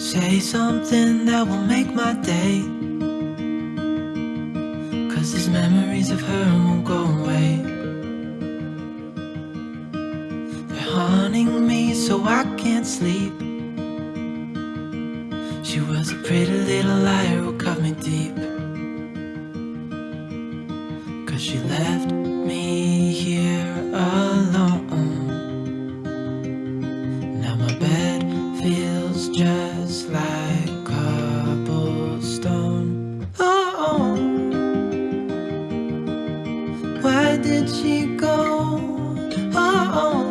Say something that will make my day. Cause these memories of her won't go away. They're haunting me so I can't sleep. She was a pretty little liar who cut me deep. Cause she left me here like cobblestone. Oh, oh, why did she go? Oh,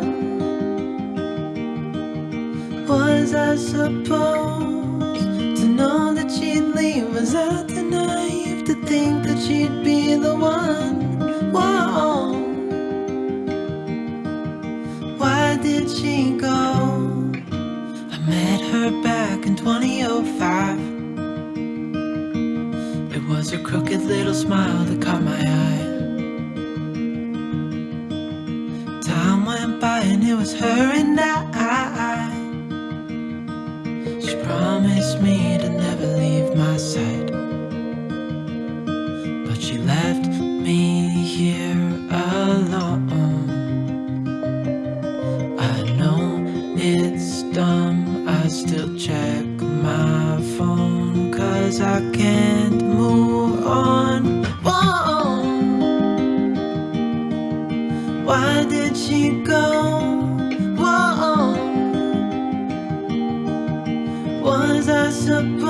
was I supposed to know that she'd leave? Was I too naive to think that she'd be the one? Whoa. Why did she go? Back in 2005. It was her crooked little smile that caught my eye. Time went by and it was her and I. She promised me I still check my phone cause I can't move on. Whoa. Why did she go? Whoa. Was I supposed